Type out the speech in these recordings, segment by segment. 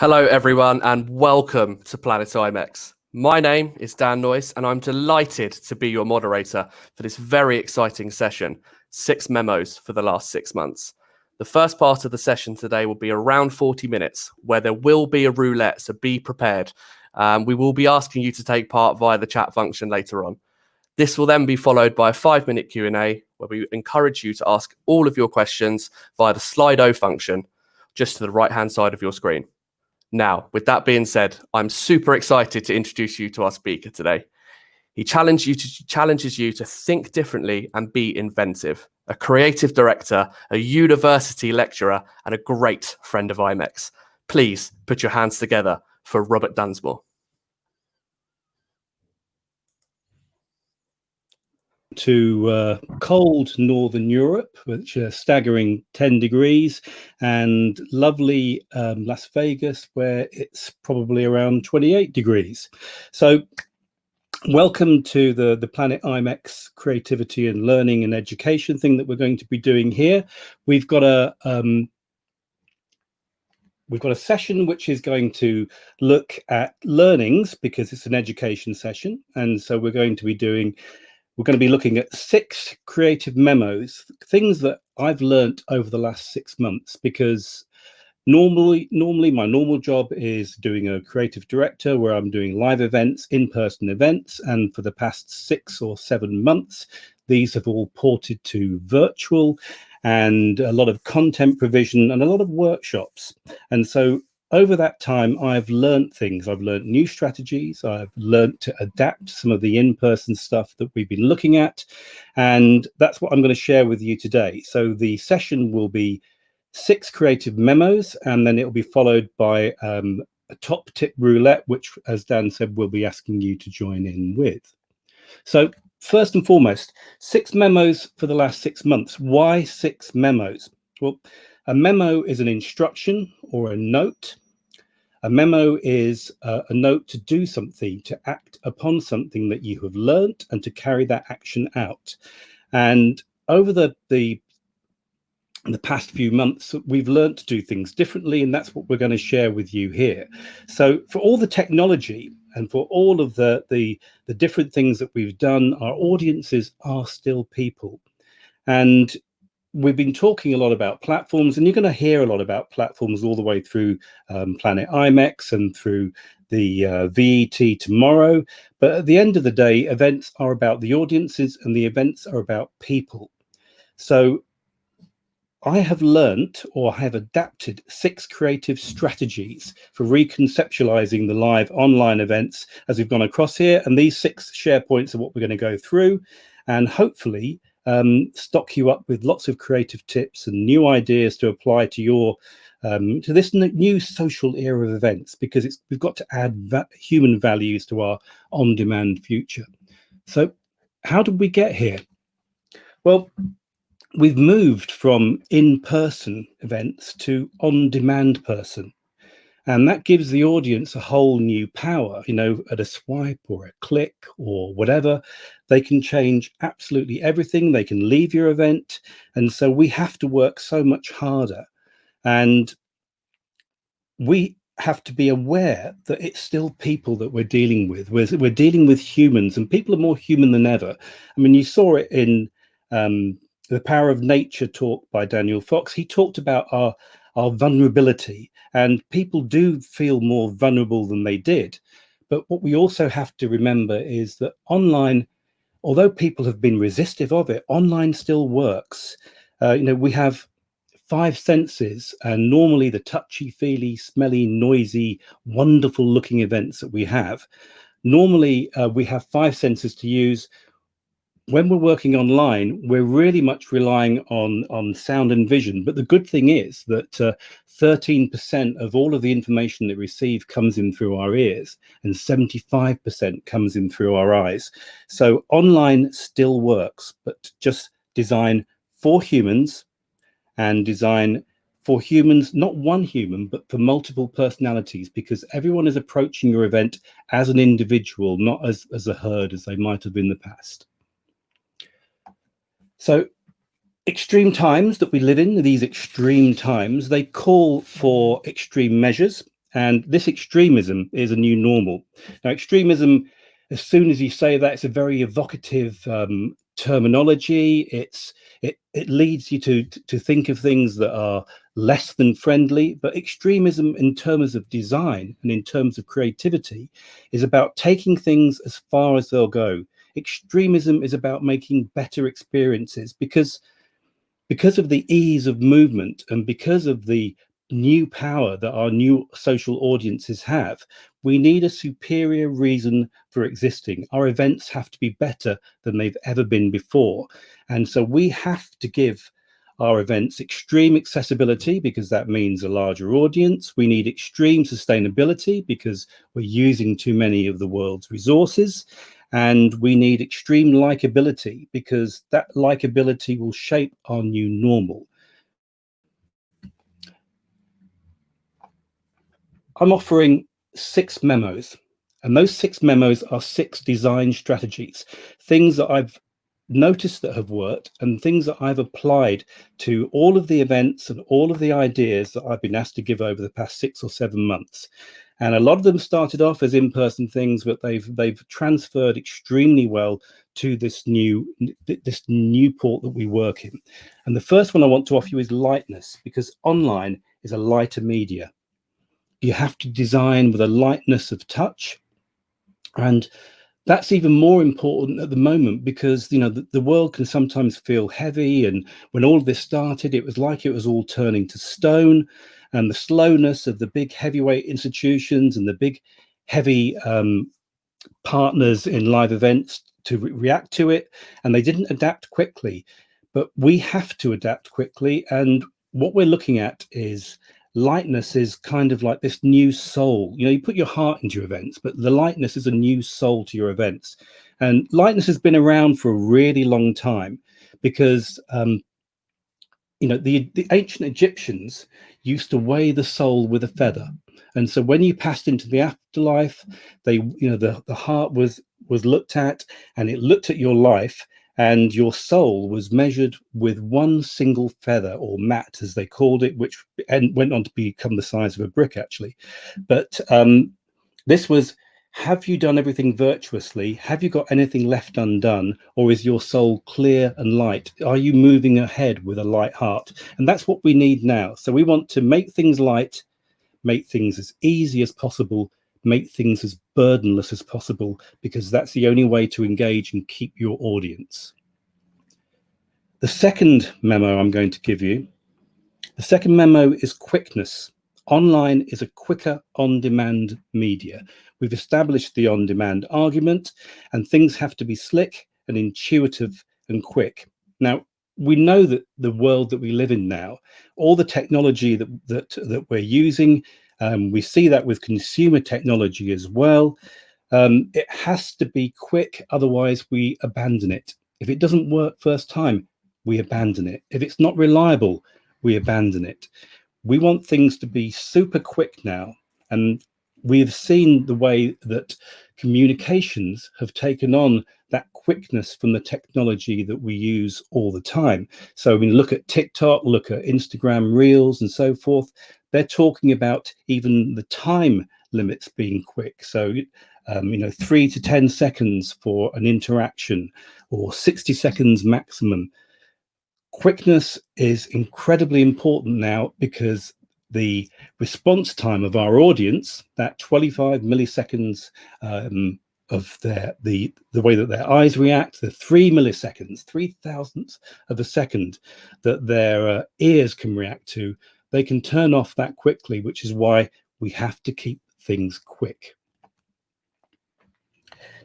Hello, everyone, and welcome to Planet IMEX. My name is Dan Noyes, and I'm delighted to be your moderator for this very exciting session Six Memos for the Last Six Months. The first part of the session today will be around 40 minutes, where there will be a roulette, so be prepared. Um, we will be asking you to take part via the chat function later on. This will then be followed by a five minute Q&A where we encourage you to ask all of your questions via the Slido function just to the right hand side of your screen. Now, with that being said, I'm super excited to introduce you to our speaker today. He challenges you to, challenges you to think differently and be inventive. A creative director, a university lecturer, and a great friend of IMEX. Please put your hands together for Robert Dunsmore. To uh, cold northern Europe, which are staggering 10 degrees, and lovely um, Las Vegas, where it's probably around 28 degrees. So welcome to the, the Planet IMEX creativity and learning and education thing that we're going to be doing here. We've got a um, we've got a session which is going to look at learnings because it's an education session. And so we're going to be doing we're going to be looking at six creative memos, things that I've learnt over the last six months because normally normally my normal job is doing a creative director where i'm doing live events in-person events and for the past six or seven months these have all ported to virtual and a lot of content provision and a lot of workshops. And so over that time, I've learned things. I've learned new strategies. I've learned to adapt some of the in-person stuff that we've been looking at. And that's what I'm going to share with you today. So the session will be six creative memos, and then it'll be followed by um, a top tip roulette, which, as Dan said, we'll be asking you to join in with. So first and foremost, six memos for the last six months. Why six memos? Well, a memo is an instruction or a note. A memo is uh, a note to do something, to act upon something that you have learnt and to carry that action out. And over the, the, the past few months, we've learned to do things differently, and that's what we're going to share with you here. So for all the technology and for all of the, the, the different things that we've done, our audiences are still people. And we've been talking a lot about platforms and you're going to hear a lot about platforms all the way through um, Planet IMEX and through the uh, VET tomorrow. But at the end of the day, events are about the audiences and the events are about people. So I have learnt or have adapted six creative strategies for reconceptualizing the live online events as we've gone across here. And these six share points are what we're going to go through. And hopefully um, stock you up with lots of creative tips and new ideas to apply to your um, to this new social era of events because it's we've got to add va human values to our on-demand future. So how did we get here? Well, we've moved from in-person events to on-demand person. And that gives the audience a whole new power, you know, at a swipe or a click or whatever. They can change absolutely everything. They can leave your event. And so we have to work so much harder. And we have to be aware that it's still people that we're dealing with. We're, we're dealing with humans and people are more human than ever. I mean, you saw it in um, the Power of Nature talk by Daniel Fox. He talked about our our vulnerability and people do feel more vulnerable than they did. But what we also have to remember is that online, although people have been resistive of it, online still works. Uh, you know, we have five senses and normally the touchy feely smelly noisy wonderful looking events that we have normally uh, we have five senses to use when we're working online, we're really much relying on, on sound and vision. But the good thing is that 13% uh, of all of the information that we receive comes in through our ears and 75% comes in through our eyes. So online still works, but just design for humans and design for humans, not one human, but for multiple personalities, because everyone is approaching your event as an individual, not as, as a herd as they might have in the past. So extreme times that we live in, these extreme times, they call for extreme measures. And this extremism is a new normal. Now, extremism, as soon as you say that, it's a very evocative um, terminology. It's it it leads you to to think of things that are less than friendly. But extremism, in terms of design and in terms of creativity, is about taking things as far as they'll go. Extremism is about making better experiences because because of the ease of movement and because of the new power that our new social audiences have, we need a superior reason for existing. Our events have to be better than they've ever been before. And so we have to give our events extreme accessibility because that means a larger audience. We need extreme sustainability because we're using too many of the world's resources. And we need extreme likability because that likability will shape our new normal. I'm offering six memos, and those six memos are six design strategies, things that I've noticed that have worked and things that I've applied to all of the events and all of the ideas that I've been asked to give over the past six or seven months. And a lot of them started off as in-person things, but they've they've transferred extremely well to this new this new port that we work in. And the first one I want to offer you is lightness, because online is a lighter media. You have to design with a lightness of touch. And that's even more important at the moment because you know the, the, world can sometimes feel heavy and when all of this started it was like it was all turning to stone and the slowness of the big heavyweight institutions and the big heavy um, partners in live events to re react to it and they didn't adapt quickly. But we have to adapt quickly and what we're looking at is lightness is kind of like this new soul. You know you put your heart into your events but the lightness is a new soul to your events. And lightness has been around for a really long time because um, you know the, the ancient egyptians used to weigh the soul with a feather. And so when you passed into the afterlife they you know the, the heart was was looked at and it looked at your life and your soul was measured with one single feather or Ma'at as they called it which and went on to become the size of a brick actually. But um, this was have you done everything virtuously? Have you got anything left undone? Or is your soul clear and light? Are you moving ahead with a light heart? And that's what we need now. So we want to make things light make things as easy as possible make things as burdenless as possible because that's the only way to engage and keep your audience. The second memo I'm going to give you, the second memo is quickness. Online is a quicker on-demand media. We've established the on-demand argument and things have to be slick and intuitive and quick. Now, we know that the world that we live in now, all the technology that, that, that we're using um, we see that with consumer technology as well. Um, it has to be quick, otherwise we abandon it. If it doesn't work first time, we abandon it. If it's not reliable, we abandon it. We want things to be super quick now. And we've seen the way that communications have taken on that quickness from the technology that we use all the time. So I mean, look at TikTok, look at Instagram Reels and so forth they're talking about even the time limits being quick. So, um, you know, three to 10 seconds for an interaction or 60 seconds maximum. Quickness is incredibly important now because the response time of our audience, that 25 milliseconds um, of their the the way that their eyes react, the three milliseconds, three thousandths of a second that their uh, ears can react to, they can turn off that quickly, which is why we have to keep things quick.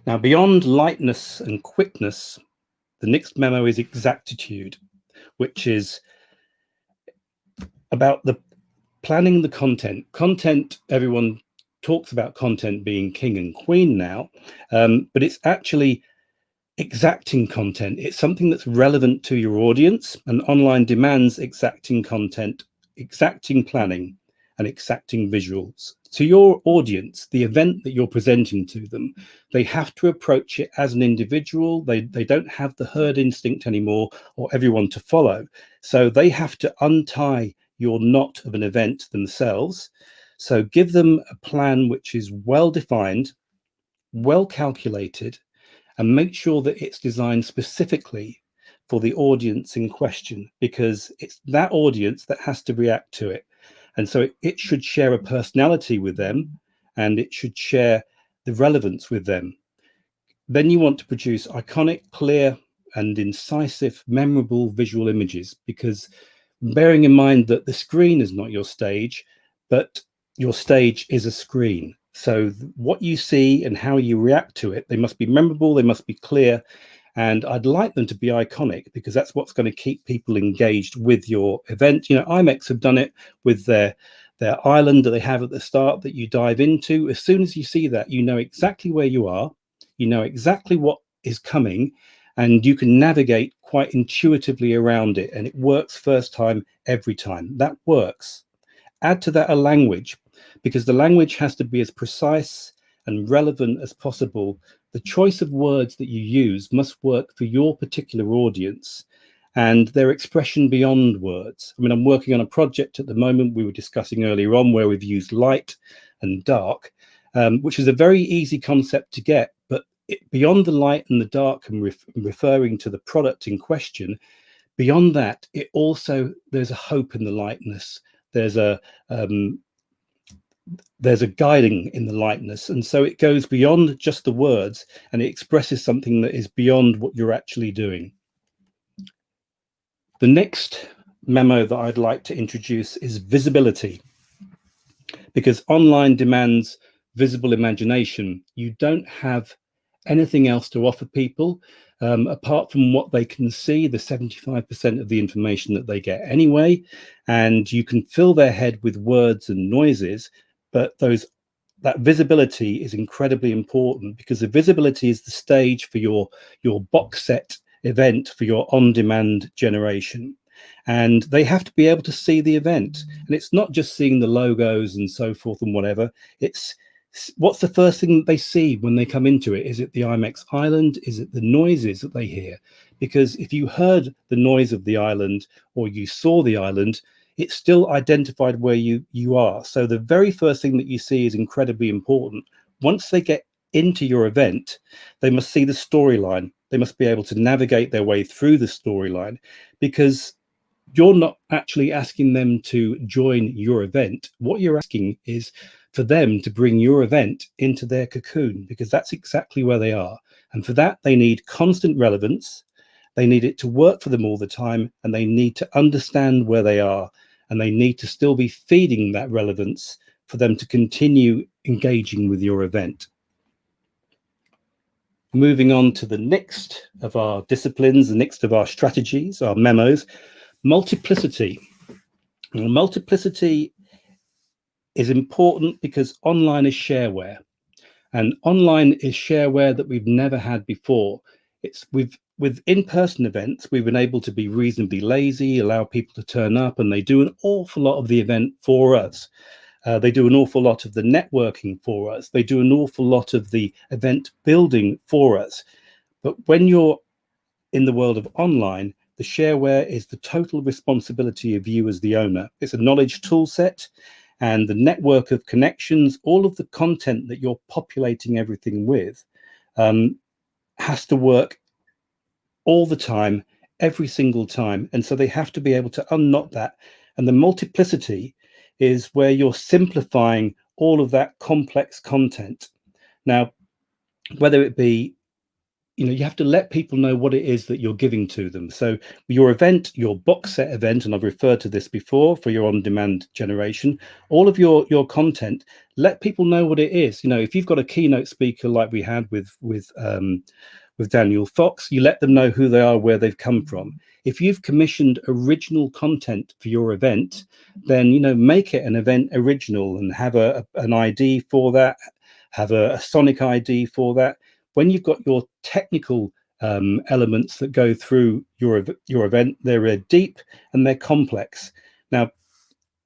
Now, beyond lightness and quickness, the next memo is exactitude, which is about the planning the content. Content, everyone talks about content being king and queen now, um, but it's actually exacting content. It's something that's relevant to your audience and online demands exacting content exacting planning and exacting visuals. To your audience, the event that you're presenting to them, they have to approach it as an individual. They, they don't have the herd instinct anymore or everyone to follow. So they have to untie your knot of an event themselves. So give them a plan which is well defined, well calculated, and make sure that it's designed specifically for the audience in question because it's that audience that has to react to it. And so it, it should share a personality with them and it should share the relevance with them. Then you want to produce iconic, clear, and incisive, memorable visual images because bearing in mind that the screen is not your stage, but your stage is a screen. So what you see and how you react to it, they must be memorable, they must be clear, and I'd like them to be iconic because that's what's going to keep people engaged with your event. You know, IMEX have done it with their their island that they have at the start that you dive into. As soon as you see that, you know exactly where you are, you know exactly what is coming, and you can navigate quite intuitively around it. And it works first time every time. That works. Add to that a language because the language has to be as precise and relevant as possible the choice of words that you use must work for your particular audience and their expression beyond words. I mean, I'm working on a project at the moment we were discussing earlier on where we've used light and dark, um, which is a very easy concept to get, but it, beyond the light and the dark and ref referring to the product in question, beyond that, it also, there's a hope in the lightness. There's a, um, there's a guiding in the lightness. And so it goes beyond just the words and it expresses something that is beyond what you're actually doing. The next memo that i'd like to introduce is visibility. Because online demands visible imagination. You don't have anything else to offer people um, apart from what they can see the 75% of the information that they get anyway. And you can fill their head with words and noises but those that visibility is incredibly important because the visibility is the stage for your your box set event for your on-demand generation. And they have to be able to see the event. And it's not just seeing the logos and so forth and whatever. It's what's the first thing that they see when they come into it? Is it the imex island? Is it the noises that they hear? Because if you heard the noise of the island or you saw the island it's still identified where you you are. So the very first thing that you see is incredibly important. Once they get into your event, they must see the storyline. They must be able to navigate their way through the storyline because you're not actually asking them to join your event. What you're asking is for them to bring your event into their cocoon because that's exactly where they are. And for that, they need constant relevance. They need it to work for them all the time and they need to understand where they are and they need to still be feeding that relevance for them to continue engaging with your event. Moving on to the next of our disciplines, the next of our strategies, our memos, multiplicity. Multiplicity is important because online is shareware and online is shareware that we've never had before. It's we've with in-person events, we've been able to be reasonably lazy, allow people to turn up, and they do an awful lot of the event for us. Uh, they do an awful lot of the networking for us. They do an awful lot of the event building for us. But when you're in the world of online, the shareware is the total responsibility of you as the owner. It's a knowledge tool set and the network of connections, all of the content that you're populating everything with um, has to work all the time, every single time. And so they have to be able to unknot that. And the multiplicity is where you're simplifying all of that complex content. Now, whether it be, you know, you have to let people know what it is that you're giving to them. So your event, your box set event, and I've referred to this before for your on-demand generation, all of your your content, let people know what it is. You know, if you've got a keynote speaker like we had with with um, with Daniel Fox, you let them know who they are, where they've come from. If you've commissioned original content for your event, then you know make it an event original and have a, an ID for that, have a, a, sonic ID for that. When you've got your technical um, elements that go through your your event, they're deep and they're complex. Now,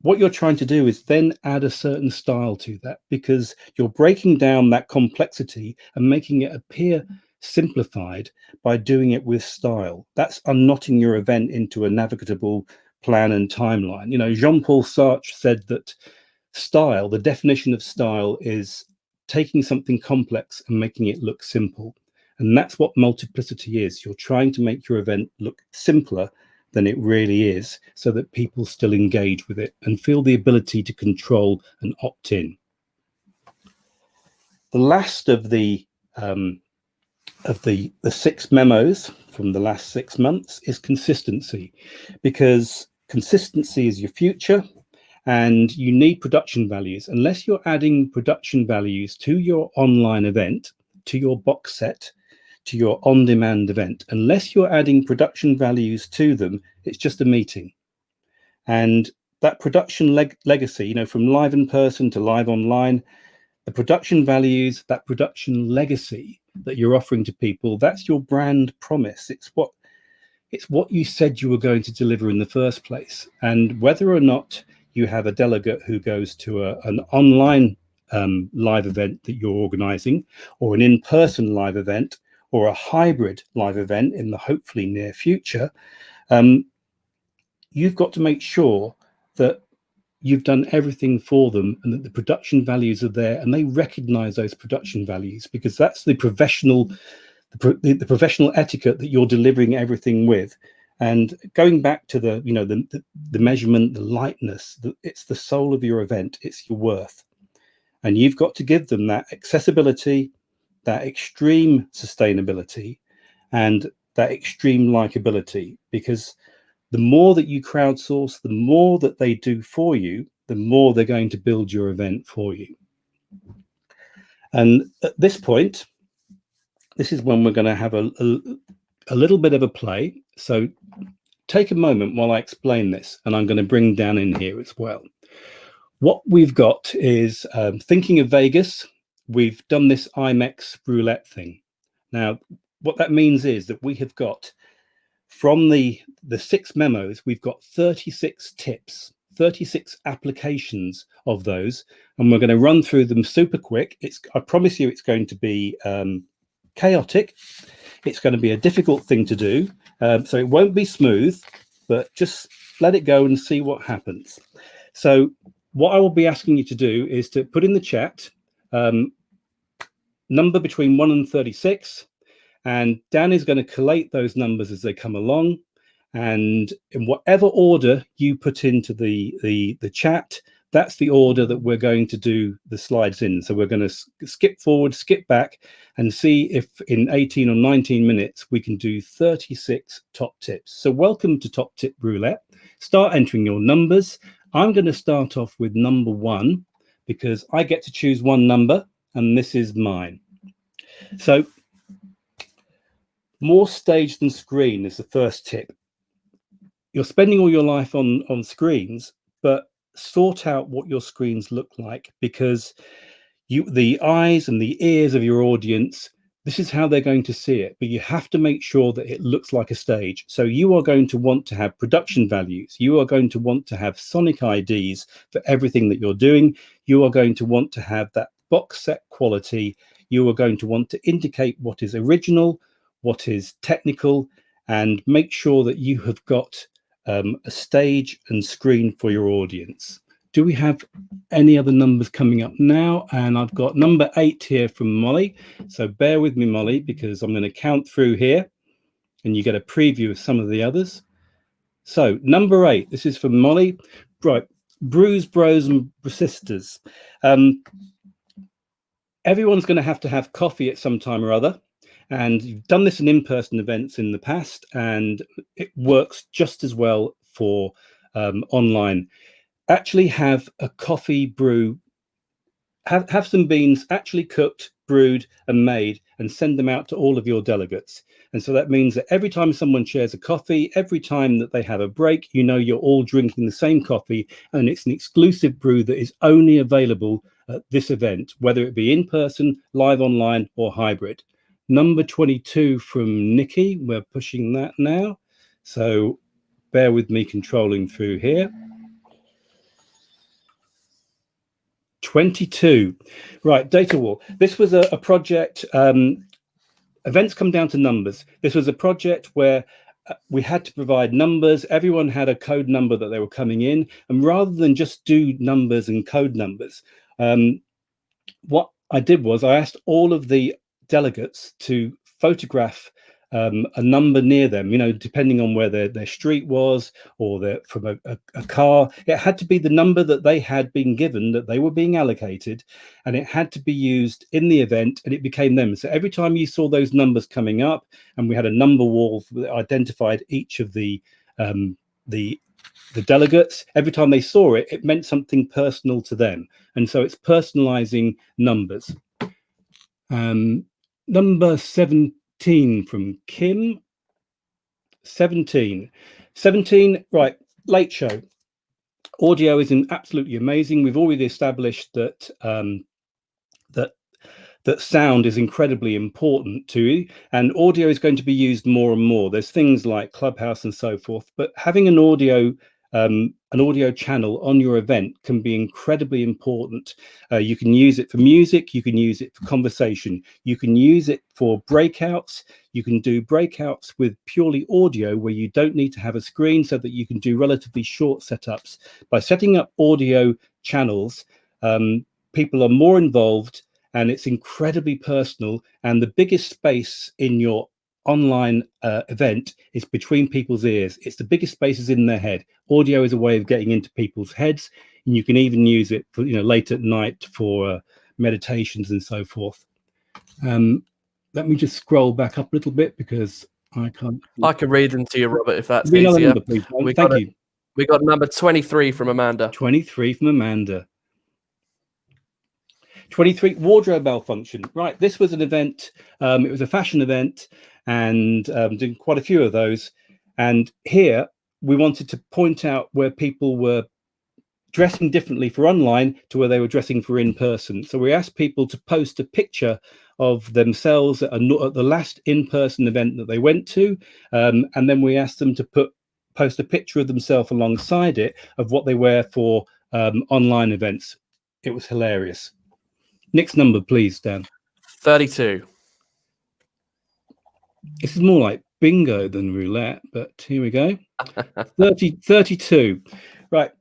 what you're trying to do is then add a certain style to that because you're breaking down that complexity and making it appear simplified by doing it with style. That's unknotting your event into a navigable plan and timeline. You know, Jean-Paul Sartre said that style, the definition of style is taking something complex and making it look simple. And that's what multiplicity is. You're trying to make your event look simpler than it really is so that people still engage with it and feel the ability to control and opt in. The last of the um, of the, the six memos from the last six months is consistency because consistency is your future and you need production values. Unless you're adding production values to your online event, to your box set, to your on-demand event, unless you're adding production values to them, it's just a meeting. And that production leg legacy, you know, from live in person to live online, the production values, that production legacy that you're offering to people, that's your brand promise. It's what it's what you said you were going to deliver in the first place. And whether or not you have a delegate who goes to a, an online um, live event that you're organizing or an in-person live event or a hybrid live event in the hopefully near future, um, you've got to make sure that you've done everything for them and that the production values are there and they recognize those production values because that's the professional the, the, professional etiquette that you're delivering everything with. And going back to the you know the the, the measurement the lightness the, it's the soul of your event. It's your worth. And you've got to give them that accessibility that extreme sustainability and that extreme likability because the more that you crowdsource, the more that they do for you, the more they're going to build your event for you. And at this point, this is when we're going to have a, a, a little bit of a play. So take a moment while I explain this, and I'm going to bring Dan in here as well. What we've got is um, thinking of Vegas, we've done this IMEX roulette thing. Now, what that means is that we have got from the, the six memos, we've got 36 tips, 36 applications of those, and we're going to run through them super quick. It's, I promise you it's going to be um, chaotic. It's going to be a difficult thing to do. Um, so it won't be smooth, but just let it go and see what happens. So what I will be asking you to do is to put in the chat um, number between 1 and 36 and Dan is going to collate those numbers as they come along. And in whatever order you put into the, the, the chat, that's the order that we're going to do the slides in. So we're going to skip forward, skip back, and see if in 18 or 19 minutes we can do 36 top tips. So welcome to Top Tip Roulette. Start entering your numbers. I'm going to start off with number one because I get to choose one number, and this is mine. So more stage than screen is the first tip. You're spending all your life on, on screens, but sort out what your screens look like because you the eyes and the ears of your audience this is how they're going to see it but you have to make sure that it looks like a stage. So you are going to want to have production values. You are going to want to have sonic ids for everything that you're doing. You are going to want to have that box set quality. You are going to want to indicate what is original what is technical, and make sure that you have got um, a stage and screen for your audience. Do we have any other numbers coming up now? And I've got number eight here from Molly. So bear with me, Molly, because I'm going to count through here and you get a preview of some of the others. So number eight, this is from Molly. Right, Brews Bros and Sisters. Um, everyone's going to have to have coffee at some time or other. And you've done this in in-person events in the past, and it works just as well for um, online. Actually have a coffee brew, have, have some beans actually cooked, brewed and made and send them out to all of your delegates. And so that means that every time someone shares a coffee, every time that they have a break, you know you're all drinking the same coffee and it's an exclusive brew that is only available at this event, whether it be in person, live online or hybrid. Number 22 from Nikki, we're pushing that now. So bear with me controlling through here. 22. Right, Data wall. This was a, a project, um, events come down to numbers. This was a project where uh, we had to provide numbers. Everyone had a code number that they were coming in. And rather than just do numbers and code numbers, um, what I did was I asked all of the delegates to photograph um, a number near them, you know, depending on where their, their street was or their, from a, a, a, car. It had to be the number that they had been given, that they were being allocated, and it had to be used in the event and it became them. So every time you saw those numbers coming up and we had a number wall that identified each of the um, the the delegates, every time they saw it, it meant something personal to them. And so it's personalizing numbers. Um, number 17 from Kim. 17. 17, right, late show. Audio is absolutely amazing. We've already established that um, that that sound is incredibly important to you and audio is going to be used more and more. There's things like Clubhouse and so forth, but having an audio um, an audio channel on your event can be incredibly important. Uh, you can use it for music, you can use it for conversation, you can use it for breakouts, you can do breakouts with purely audio where you don't need to have a screen so that you can do relatively short setups. By setting up audio channels, um, people are more involved and it's incredibly personal and the biggest space in your online uh, event is between people's ears. It's the biggest spaces in their head. Audio is a way of getting into people's heads, and you can even use it for you know late at night for uh, meditations and so forth. Um, let me just scroll back up a little bit because I can't. I can read them to you, Robert, if that's easier. Number, please, we Thank got you. A, we got number 23 from Amanda. 23 from Amanda. 23 wardrobe malfunction right this was an event um, it was a fashion event and um, doing quite a few of those. And here we wanted to point out where people were dressing differently for online to where they were dressing for in person. So we asked people to post a picture of themselves at, a, at the last in-person event that they went to. Um, and then we asked them to put post a picture of themselves alongside it of what they wear for um, online events. It was hilarious. Next number, please, Dan. 32. This is more like bingo than roulette, but here we go. 30, 32. Right.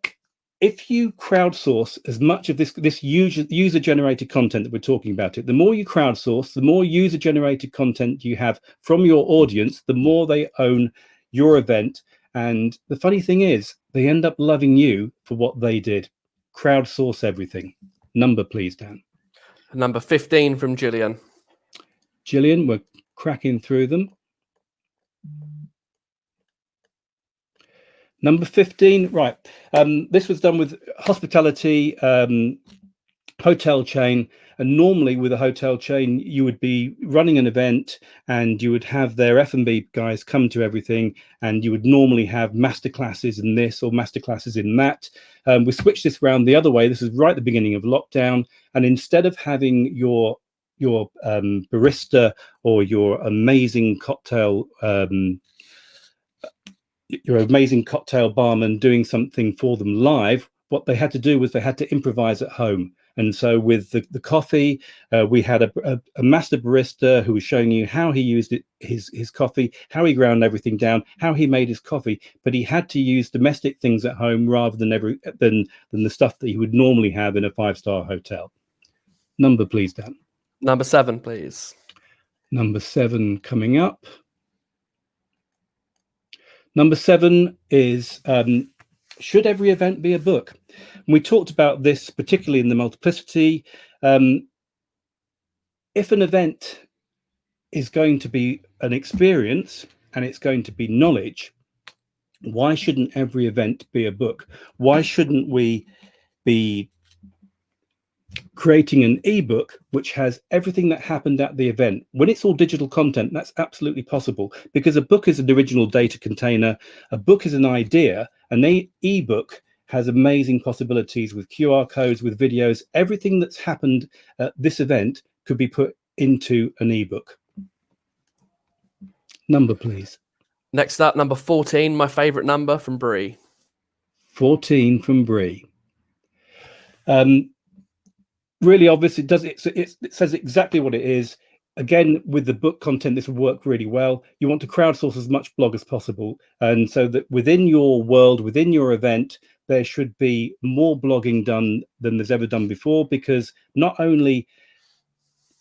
If you crowdsource as much of this this user user generated content that we're talking about it, the more you crowdsource, the more user generated content you have from your audience, the more they own your event. And the funny thing is, they end up loving you for what they did. Crowdsource everything. Number, please, Dan. Number 15 from Gillian. Gillian, we're cracking through them. Number 15, right. Um, this was done with hospitality um, hotel chain. And normally with a hotel chain, you would be running an event and you would have their F&B guys come to everything. And you would normally have master classes in this or master classes in that. Um, we switched this around the other way. This is right at the beginning of lockdown. And instead of having your your um, barista or your amazing cocktail um, your amazing cocktail barman doing something for them live what they had to do was they had to improvise at home. And so with the, the coffee uh, we had a, a, a, master barista who was showing you how he used it, his his coffee how he ground everything down how he made his coffee but he had to use domestic things at home rather than every than than the stuff that he would normally have in a five star hotel. Number please dan Number seven, please. Number seven coming up. Number seven is um, should every event be a book? And we talked about this particularly in the multiplicity. Um, if an event is going to be an experience and it's going to be knowledge, why shouldn't every event be a book? Why shouldn't we be creating an ebook which has everything that happened at the event. When it's all digital content that's absolutely possible because a book is an original data container a book is an idea an ebook has amazing possibilities with qr codes with videos. Everything that's happened at this event could be put into an ebook. Number please. Next up number 14 my favorite number from brie 14 from brie um, really obvious. It does it, it, it says exactly what it is. again, with the book content, this will work really well. You want to crowdsource as much blog as possible. And so that within your world, within your event, there should be more blogging done than there's ever done before, because not only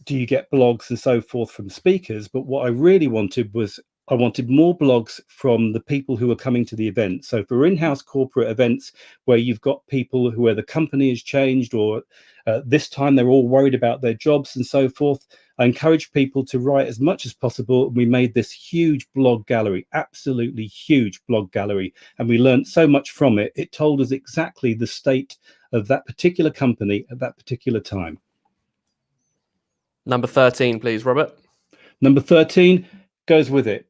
do you get blogs and so forth from speakers, but what I really wanted was I wanted more blogs from the people who are coming to the event. So for in-house corporate events where you've got people who where the company has changed or uh, this time they're all worried about their jobs and so forth, I encourage people to write as much as possible. We made this huge blog gallery, absolutely huge blog gallery, and we learned so much from it. It told us exactly the state of that particular company at that particular time. Number 13, please, Robert. Number 13 goes with it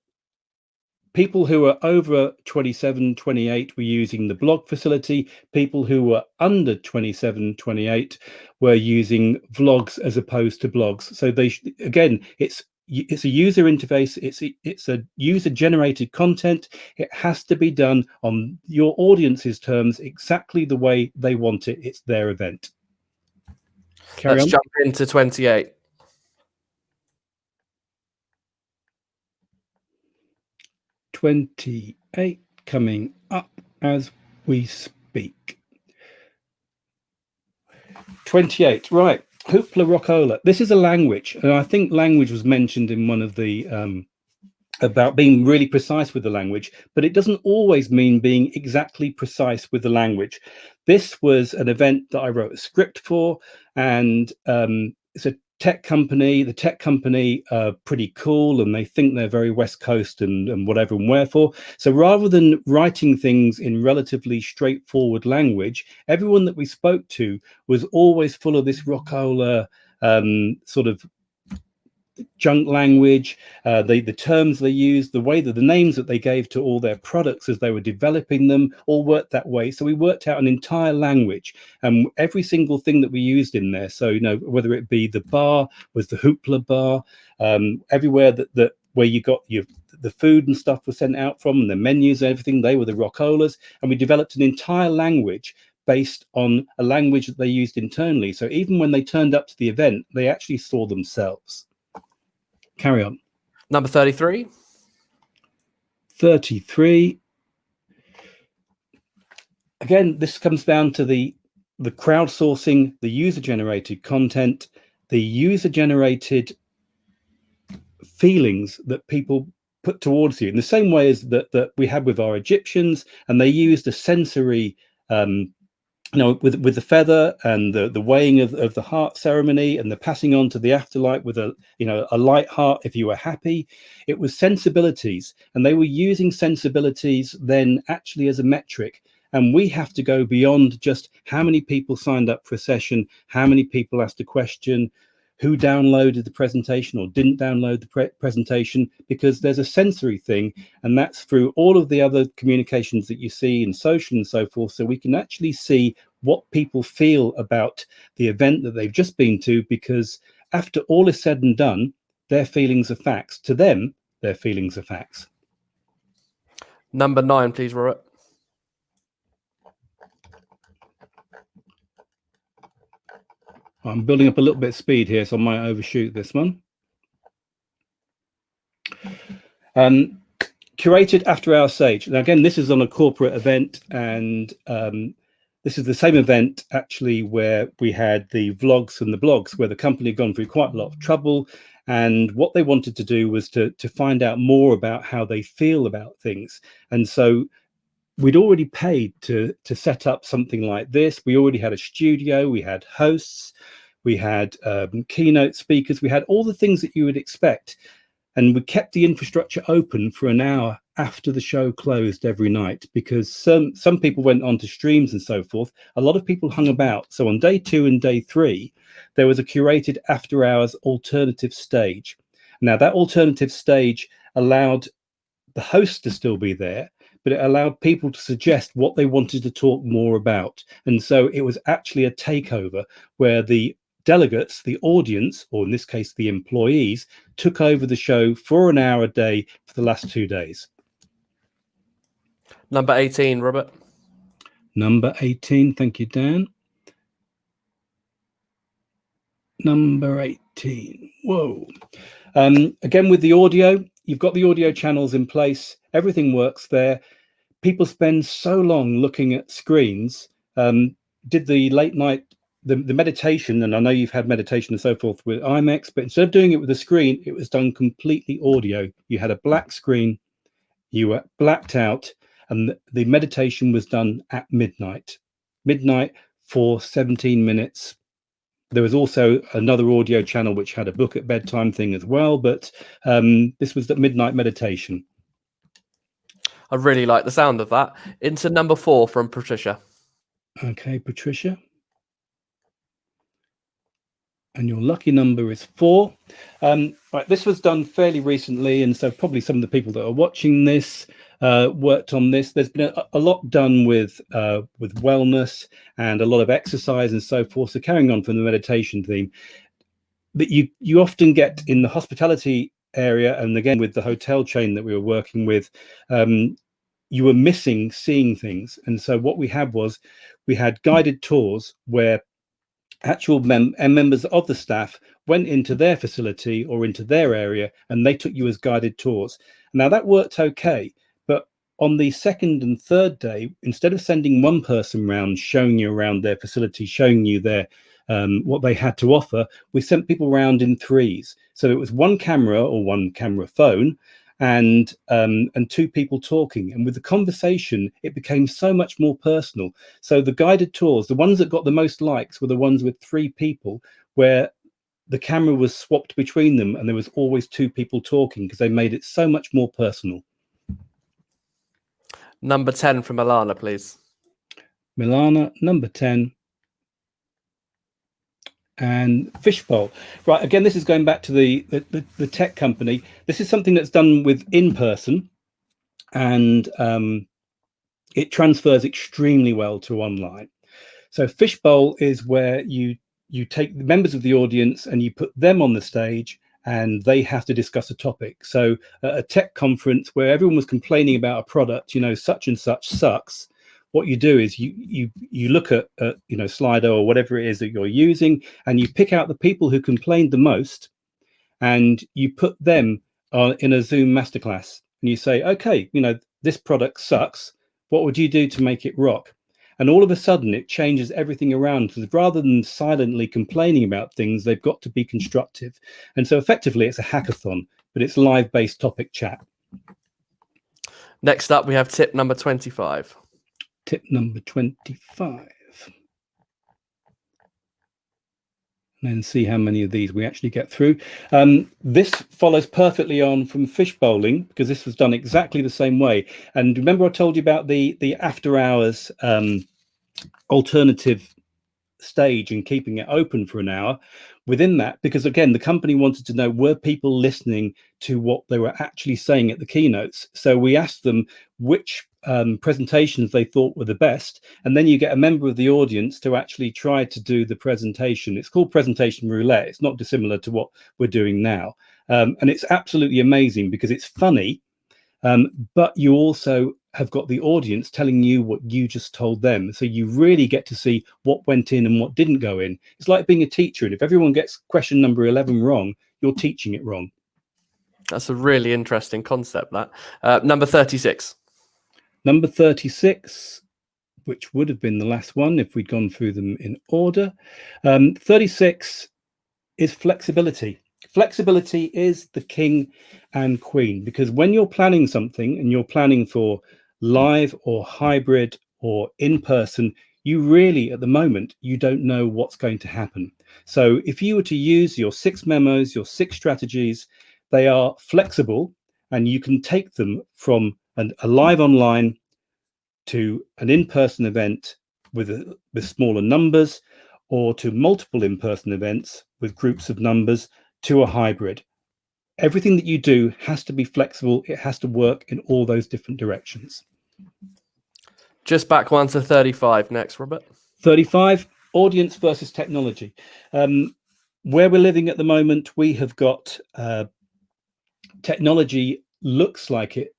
people who were over 27 28 were using the blog facility. People who were under 27 28 were using vlogs as opposed to blogs. So they again it's it's a user interface it's a, it's a user generated content. It has to be done on your audience's terms exactly the way they want it. It's their event. Carry let's on. jump into 28 28 coming up as we speak. 28, right. Hoopla Rockola. This is a language, and I think language was mentioned in one of the um, about being really precise with the language, but it doesn't always mean being exactly precise with the language. This was an event that I wrote a script for, and um, it's a tech company. The tech company are pretty cool and they think they're very West Coast and, and whatever and wherefore. So rather than writing things in relatively straightforward language, everyone that we spoke to was always full of this rockola um, sort of junk language, uh, the, the terms they used, the way that the names that they gave to all their products as they were developing them all worked that way. So we worked out an entire language and every single thing that we used in there. So, you know, whether it be the bar was the hoopla bar, um, everywhere that, that where you got your the food and stuff was sent out from and the menus and everything, they were the rockolas. And we developed an entire language based on a language that they used internally. So even when they turned up to the event, they actually saw themselves. Carry on. Number 33. 33. Again, this comes down to the the crowdsourcing, the user generated content, the user generated feelings that people put towards you in the same way as that that we had with our Egyptians, and they used a sensory um, you know, with with the feather and the the weighing of, of the heart ceremony and the passing on to the afterlife with a you know a light heart if you were happy, it was sensibilities, and they were using sensibilities then actually as a metric. And we have to go beyond just how many people signed up for a session, how many people asked a question, who downloaded the presentation or didn't download the pre presentation because there's a sensory thing and that's through all of the other communications that you see in social and so forth so we can actually see what people feel about the event that they've just been to because after all is said and done their feelings are facts. To them their feelings are facts. Number nine please robert I'm building up a little bit of speed here, so I might overshoot this one. Um, curated after our sage. Now, again, this is on a corporate event, and um, this is the same event actually where we had the vlogs and the blogs, where the company had gone through quite a lot of trouble. And what they wanted to do was to, to find out more about how they feel about things. And so we'd already paid to to set up something like this. We already had a studio, we had hosts, we had um, keynote speakers, we had all the things that you would expect. And we kept the infrastructure open for an hour after the show closed every night because some some people went on to streams and so forth. A lot of people hung about. So on day two and day three, there was a curated after hours alternative stage. Now that alternative stage allowed the host to still be there, but it allowed people to suggest what they wanted to talk more about. And so it was actually a takeover where the delegates, the audience, or in this case, the employees, took over the show for an hour a day for the last two days. Number 18, Robert. Number 18. Thank you, Dan. Number 18. Whoa. Um, again, with the audio, you've got the audio channels in place. Everything works there. People spend so long looking at screens. Um, did the late night the, the meditation, and I know you've had meditation and so forth with IMEX, but instead of doing it with a screen, it was done completely audio. You had a black screen, you were blacked out, and the, the meditation was done at midnight. Midnight for 17 minutes. There was also another audio channel which had a book at bedtime thing as well, but um, this was the midnight meditation. I really like the sound of that. Into number four from Patricia. Okay, Patricia and your lucky number is four. Um, right, this was done fairly recently, and so probably some of the people that are watching this uh, worked on this. There's been a, a lot done with uh, with wellness and a lot of exercise and so forth. So carrying on from the meditation theme, that you you often get in the hospitality area, and again with the hotel chain that we were working with, um, you were missing seeing things. And so what we had was we had guided tours where actual mem members of the staff went into their facility or into their area and they took you as guided tours. Now that worked okay, but on the second and third day, instead of sending one person around showing you around their facility, showing you their um, what they had to offer, we sent people around in threes. So it was one camera or one camera phone and um, and two people talking. And with the conversation, it became so much more personal. So the guided tours, the ones that got the most likes were the ones with three people, where the camera was swapped between them and there was always two people talking because they made it so much more personal. Number 10 from Milana, please. Milana, number 10 and Fishbowl. Right, again, this is going back to the, the, the, tech company. This is something that's done with in person and um, it transfers extremely well to online. So Fishbowl is where you you take the members of the audience and you put them on the stage and they have to discuss a topic. So a tech conference where everyone was complaining about a product, you know, such and such sucks, what you do is you you you look at, at you know Slido or whatever it is that you're using, and you pick out the people who complained the most, and you put them uh, in a Zoom masterclass, and you say, okay, you know this product sucks. What would you do to make it rock? And all of a sudden, it changes everything around. Because rather than silently complaining about things, they've got to be constructive. And so, effectively, it's a hackathon, but it's live-based topic chat. Next up, we have tip number 25 tip number 25. And then see how many of these we actually get through. Um, this follows perfectly on from fish bowling because this was done exactly the same way. And remember I told you about the, the after hours um, alternative stage and keeping it open for an hour within that because again the company wanted to know were people listening to what they were actually saying at the keynotes so we asked them which um, presentations they thought were the best and then you get a member of the audience to actually try to do the presentation it's called presentation roulette it's not dissimilar to what we're doing now um, and it's absolutely amazing because it's funny um, but you also have got the audience telling you what you just told them. So you really get to see what went in and what didn't go in. It's like being a teacher. And if everyone gets question number 11 wrong, you're teaching it wrong. That's a really interesting concept, that. Uh, number 36. Number 36, which would have been the last one if we'd gone through them in order. Um, 36 is flexibility. Flexibility is the king and queen because when you're planning something and you're planning for live or hybrid or in person, you really, at the moment, you don't know what's going to happen. So if you were to use your six memos, your six strategies, they are flexible and you can take them from an, a live online to an in-person event with, a, with smaller numbers or to multiple in-person events with groups of numbers to a hybrid. Everything that you do has to be flexible. It has to work in all those different directions. Just back one to 35 next, Robert. 35, audience versus technology. Um, where we're living at the moment, we have got uh, technology looks like it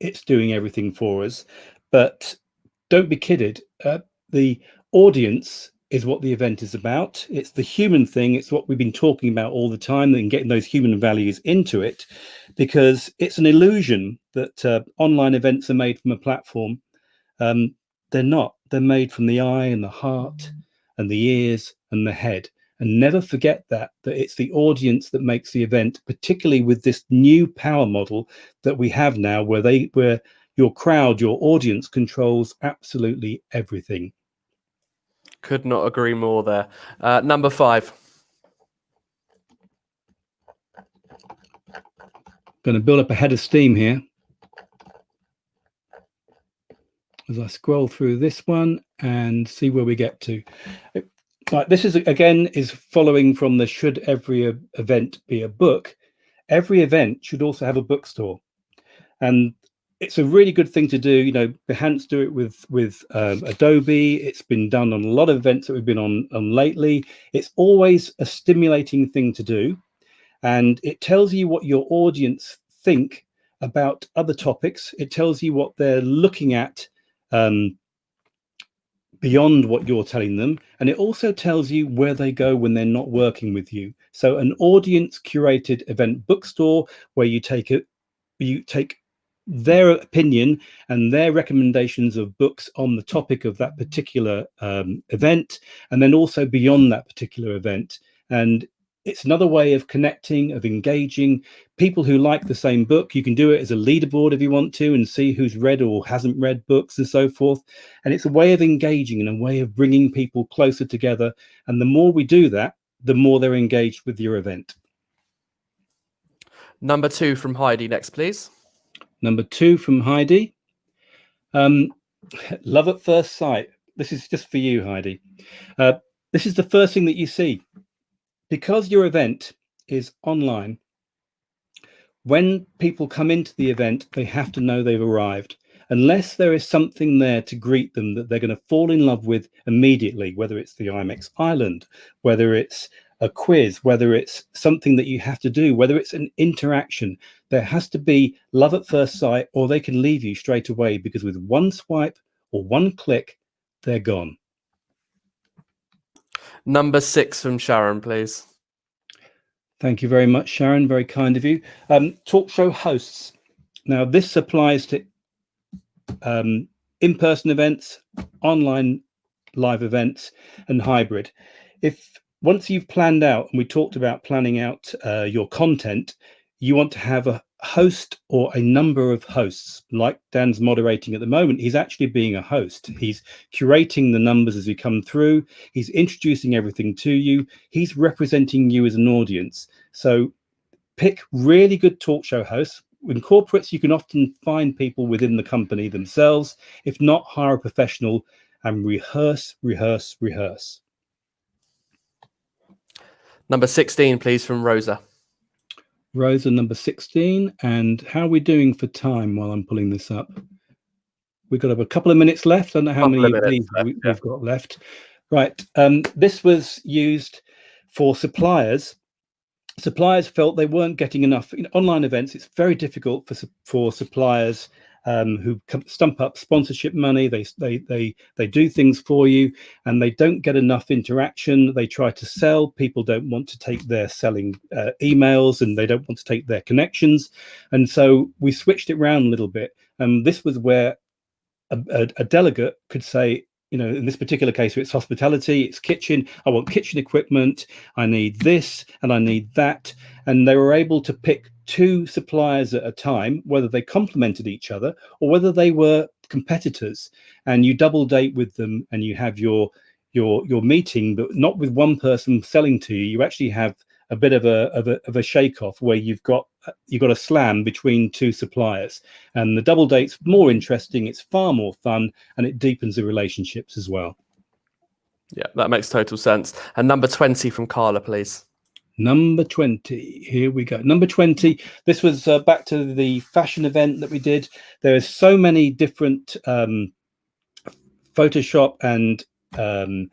it's doing everything for us, but don't be kidded. Uh, the audience is what the event is about. It's the human thing. It's what we've been talking about all the time and getting those human values into it because it's an illusion that uh, online events are made from a platform. Um, they're not. They're made from the eye and the heart and the ears and the head. And never forget that, that it's the audience that makes the event, particularly with this new power model that we have now where they where your crowd, your audience controls absolutely everything. Could not agree more there. Uh, number five. Going to build up a head of steam here. As I scroll through this one and see where we get to. Right, this is again is following from the should every event be a book. Every event should also have a bookstore. And it's a really good thing to do. You know, Behance do it with with um, Adobe. It's been done on a lot of events that we've been on, on lately. It's always a stimulating thing to do, and it tells you what your audience think about other topics. It tells you what they're looking at um, beyond what you're telling them, and it also tells you where they go when they're not working with you. So, an audience curated event bookstore where you take it, you take their opinion and their recommendations of books on the topic of that particular um, event, and then also beyond that particular event. And it's another way of connecting, of engaging people who like the same book. You can do it as a leaderboard if you want to and see who's read or hasn't read books and so forth. And it's a way of engaging and a way of bringing people closer together. And the more we do that, the more they're engaged with your event. Number two from Heidi next, please. Number two from Heidi. Um, love at first sight. This is just for you, Heidi. Uh, this is the first thing that you see. Because your event is online, when people come into the event, they have to know they've arrived. Unless there is something there to greet them that they're going to fall in love with immediately, whether it's the IMEX Island, whether it's a quiz, whether it's something that you have to do, whether it's an interaction, there has to be love at first sight or they can leave you straight away because with one swipe or one click, they're gone. Number six from Sharon, please. Thank you very much, Sharon. Very kind of you. Um, talk show hosts. Now, this applies to um, in-person events, online live events, and hybrid. If once you've planned out, and we talked about planning out uh, your content, you want to have a host or a number of hosts. Like Dan's moderating at the moment, he's actually being a host. He's curating the numbers as you come through. He's introducing everything to you. He's representing you as an audience. So pick really good talk show hosts. In corporates, you can often find people within the company themselves. If not, hire a professional and rehearse, rehearse, rehearse. Number 16, please, from Rosa. Rosa, number 16. And how are we doing for time while I'm pulling this up? We've got a couple of minutes left. I don't know how many left, we, have got left. Right. Um, this was used for suppliers. Suppliers felt they weren't getting enough. In online events, it's very difficult for, for suppliers um, who stump up sponsorship money. They, they, they, they do things for you and they don't get enough interaction. They try to sell. People don't want to take their selling uh, emails and they don't want to take their connections. And so we switched it around a little bit. And this was where a, a, a delegate could say, you know, in this particular case, it's hospitality, it's kitchen. I want kitchen equipment. I need this and I need that. And they were able to pick two suppliers at a time, whether they complemented each other or whether they were competitors. And you double date with them and you have your your your meeting, but not with one person selling to you. You actually have a bit of a of a, of a shake off where you've got you've got a slam between two suppliers. And the double date's more interesting it's far more fun and it deepens the relationships as well. Yeah that makes total sense. And number 20 from carla please. Number 20 here we go. Number 20 this was uh, back to the fashion event that we did. There are so many different um photoshop and um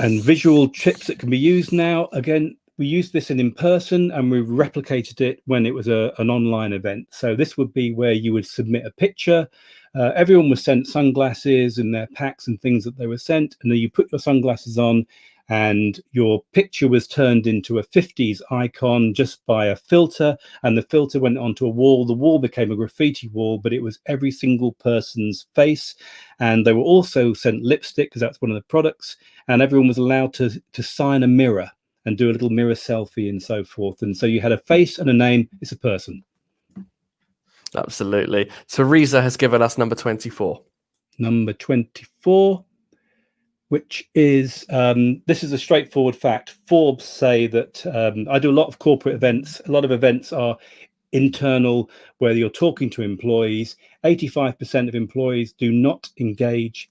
and visual chips that can be used now again we used this in in person and we replicated it when it was a, an online event. So this would be where you would submit a picture. Uh, everyone was sent sunglasses and their packs and things that they were sent. And then you put your sunglasses on and your picture was turned into a 50s icon just by a filter and the filter went onto a wall. The wall became a graffiti wall but it was every single person's face and they were also sent lipstick because that's one of the products and everyone was allowed to to sign a mirror and do a little mirror selfie and so forth and so you had a face and a name it's a person. Absolutely. Teresa has given us number 24 number 24 which is um, this is a straightforward fact. Forbes say that um, I do a lot of corporate events. A lot of events are internal, where you're talking to employees. 85% of employees do not engage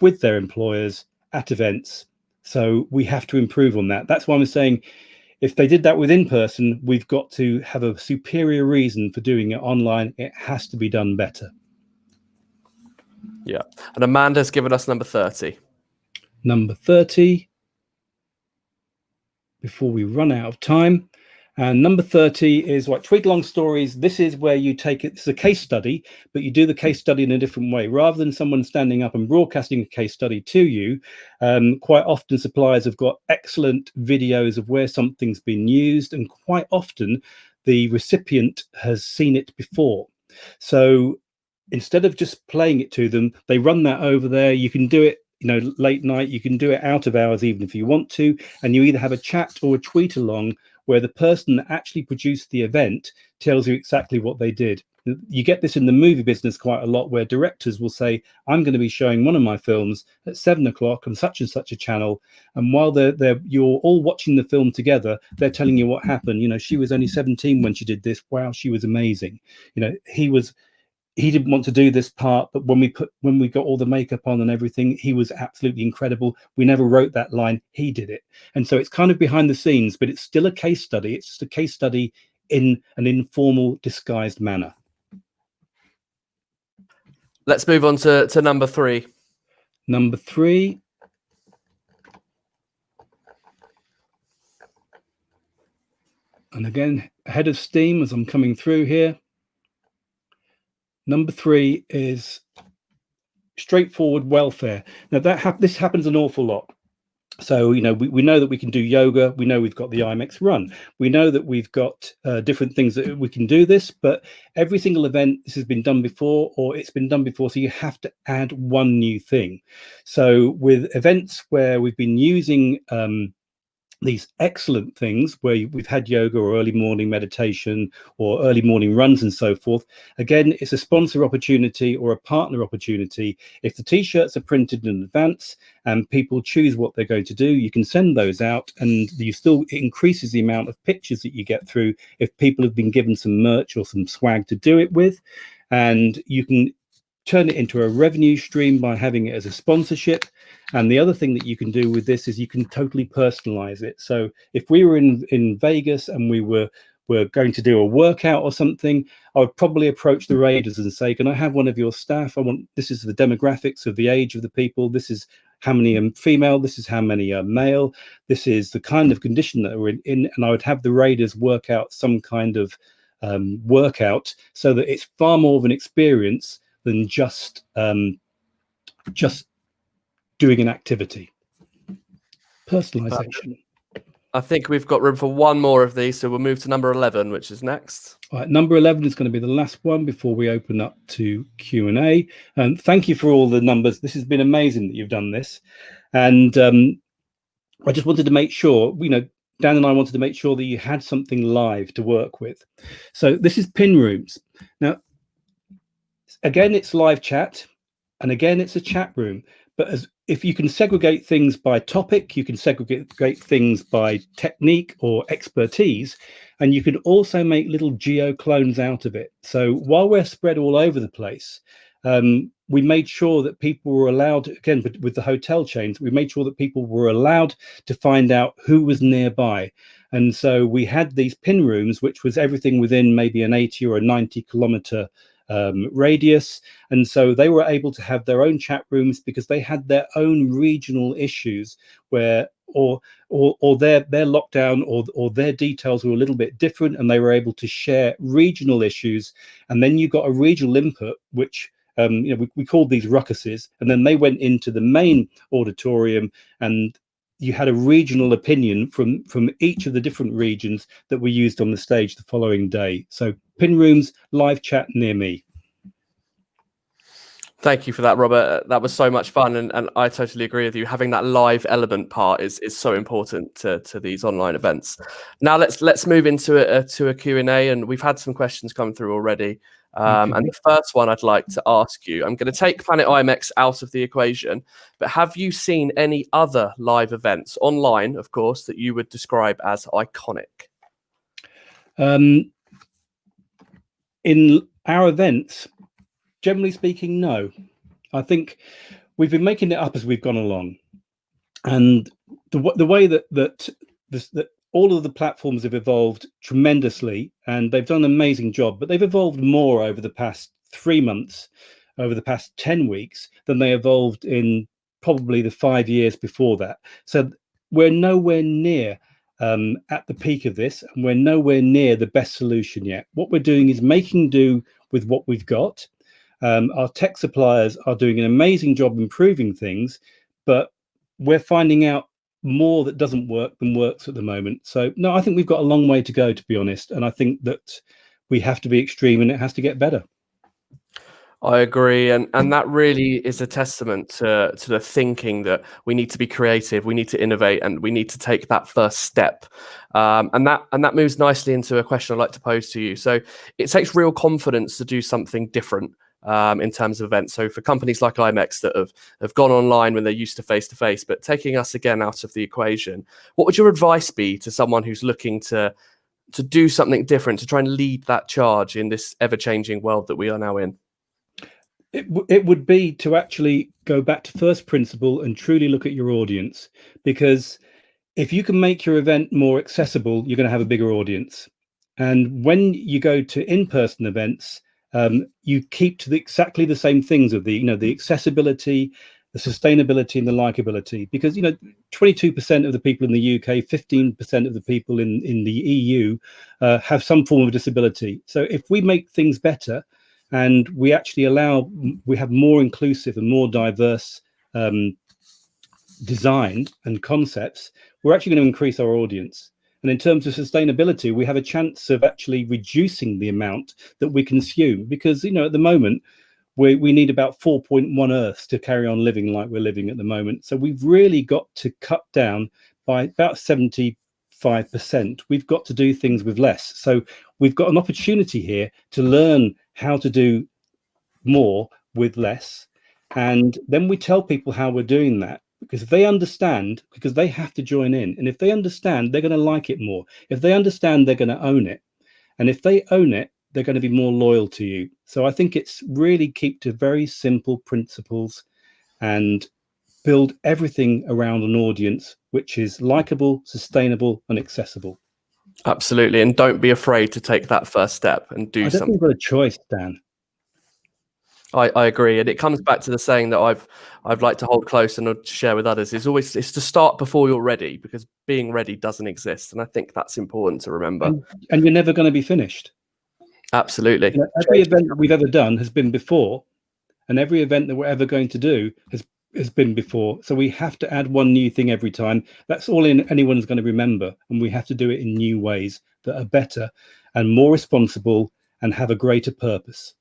with their employers at events. So we have to improve on that. That's why I'm saying if they did that with in person, we've got to have a superior reason for doing it online. It has to be done better. Yeah. And Amanda's given us number 30 number 30 before we run out of time. And number 30 is what tweet long stories. This is where you take it, it's a case study, but you do the case study in a different way. Rather than someone standing up and broadcasting a case study to you, um, quite often suppliers have got excellent videos of where something's been used. And quite often the recipient has seen it before. So instead of just playing it to them, they run that over there. You can do it you know late night you can do it out of hours even if you want to and you either have a chat or a tweet along where the person that actually produced the event tells you exactly what they did. You get this in the movie business quite a lot where directors will say i'm going to be showing one of my films at seven o'clock on such and such a channel and while they're, they're you're all watching the film together they're telling you what happened. You know she was only 17 when she did this. Wow she was amazing. You know he was he didn't want to do this part but when we put when we got all the makeup on and everything he was absolutely incredible. We never wrote that line. He did it. And so it's kind of behind the scenes but it's still a case study. It's just a case study in an informal disguised manner. Let's move on to, to number three. Number three. And again ahead of steam as i'm coming through here Number three is straightforward welfare. Now that ha this happens an awful lot. So, you know, we, we know that we can do yoga. We know we've got the IMEX run. We know that we've got uh, different things that we can do this, but every single event, this has been done before or it's been done before. So you have to add one new thing. So with events where we've been using um, these excellent things where we've had yoga or early morning meditation or early morning runs and so forth. Again, it's a sponsor opportunity or a partner opportunity. If the t-shirts are printed in advance and people choose what they're going to do, you can send those out and you still it increases the amount of pictures that you get through if people have been given some merch or some swag to do it with. And you can turn it into a revenue stream by having it as a sponsorship. And the other thing that you can do with this is you can totally personalize it. So if we were in, in Vegas and we were were going to do a workout or something, I would probably approach the Raiders and say, can I have one of your staff? I want, this is the demographics of the age of the people. This is how many are female. This is how many are male. This is the kind of condition that we're in. in and I would have the Raiders work out some kind of um, workout so that it's far more of an experience than just um, just doing an activity. Personalization. I think we've got room for one more of these, so we'll move to number 11, which is next. All right, number 11 is going to be the last one before we open up to Q&A. And thank you for all the numbers. This has been amazing that you've done this. And um, I just wanted to make sure, you know, Dan and I wanted to make sure that you had something live to work with. So this is pin rooms. Now, again, it's live chat, and again, it's a chat room. But as if you can segregate things by topic, you can segregate things by technique or expertise, and you can also make little geo clones out of it. So while we're spread all over the place, um, we made sure that people were allowed, again, with the hotel chains, we made sure that people were allowed to find out who was nearby. And so we had these pin rooms, which was everything within maybe an 80 or a 90 kilometer um, radius. And so they were able to have their own chat rooms because they had their own regional issues where or or or their their lockdown or or their details were a little bit different and they were able to share regional issues and then you got a regional input which um, you know we, we called these ruckuses and then they went into the main auditorium and you had a regional opinion from from each of the different regions that were used on the stage the following day so pin rooms live chat near me Thank you for that, Robert. Uh, that was so much fun, and, and I totally agree with you. Having that live element part is, is so important to, to these online events. Now let's let's move into a, to a Q and A, and we've had some questions come through already. Um, and the first one I'd like to ask you, I'm going to take Planet IMEX out of the equation, but have you seen any other live events online, of course, that you would describe as iconic? Um, in our events, generally speaking, no. I think we've been making it up as we've gone along, and the the way that that this, that all of the platforms have evolved tremendously, and they've done an amazing job. But they've evolved more over the past three months, over the past ten weeks, than they evolved in probably the five years before that. So we're nowhere near um, at the peak of this, and we're nowhere near the best solution yet. What we're doing is making do with what we've got um, our tech suppliers are doing an amazing job improving things, but we're finding out more that doesn't work than works at the moment. So no, I think we've got a long way to go, to be honest. And I think that we have to be extreme and it has to get better. I agree, and and that really is a testament to to the thinking that we need to be creative, we need to innovate, and we need to take that first step. Um, and that and that moves nicely into a question I'd like to pose to you. So it takes real confidence to do something different um, in terms of events. So for companies like IMEX that have, have gone online when they're used to face to face, but taking us again out of the equation, what would your advice be to someone who's looking to to do something different, to try and lead that charge in this ever changing world that we are now in? It, it would be to actually go back to first principle and truly look at your audience because if you can make your event more accessible, you're going to have a bigger audience. And when you go to in-person events, um, you keep to the, exactly the same things of the you know the accessibility the sustainability and the likability. Because you know 22% of the people in the UK 15% of the people in in the EU uh, have some form of disability. So if we make things better and we actually allow we have more inclusive and more diverse um, design and concepts we're actually going to increase our audience and in terms of sustainability, we have a chance of actually reducing the amount that we consume because, you know, at the moment, we, we need about 4.1 Earths to carry on living like we're living at the moment. So we've really got to cut down by about 75%. We've got to do things with less. So we've got an opportunity here to learn how to do more with less. And then we tell people how we're doing that because if they understand because they have to join in and if they understand they're going to like it more. If they understand they're going to own it. And if they own it they're going to be more loyal to you. So i think it's really keep to very simple principles and build everything around an audience which is likable sustainable and accessible. Absolutely and don't be afraid to take that first step and do I something you've got a choice dan I, I agree, and it comes back to the saying that I've I've like to hold close and share with others is always it's to start before you're ready because being ready doesn't exist, and I think that's important to remember. And, and you're never going to be finished. Absolutely. You know, every event that we've ever done has been before, and every event that we're ever going to do has has been before. So we have to add one new thing every time. That's all in, anyone's going to remember, and we have to do it in new ways that are better and more responsible and have a greater purpose.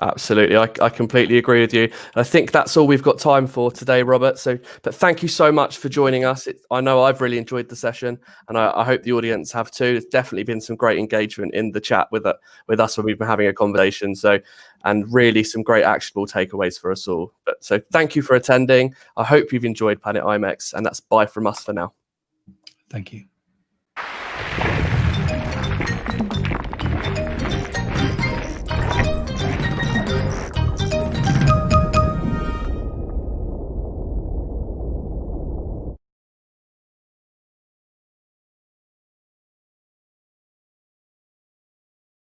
Absolutely. I, I completely agree with you. I think that's all we've got time for today, Robert. So, but thank you so much for joining us. It, I know I've really enjoyed the session and I, I, hope the audience have too. There's definitely been some great engagement in the chat with, uh, with us when we've been having a conversation. So, and really some great actionable takeaways for us all. But so thank you for attending. I hope you've enjoyed Planet IMEX and that's bye from us for now. Thank you.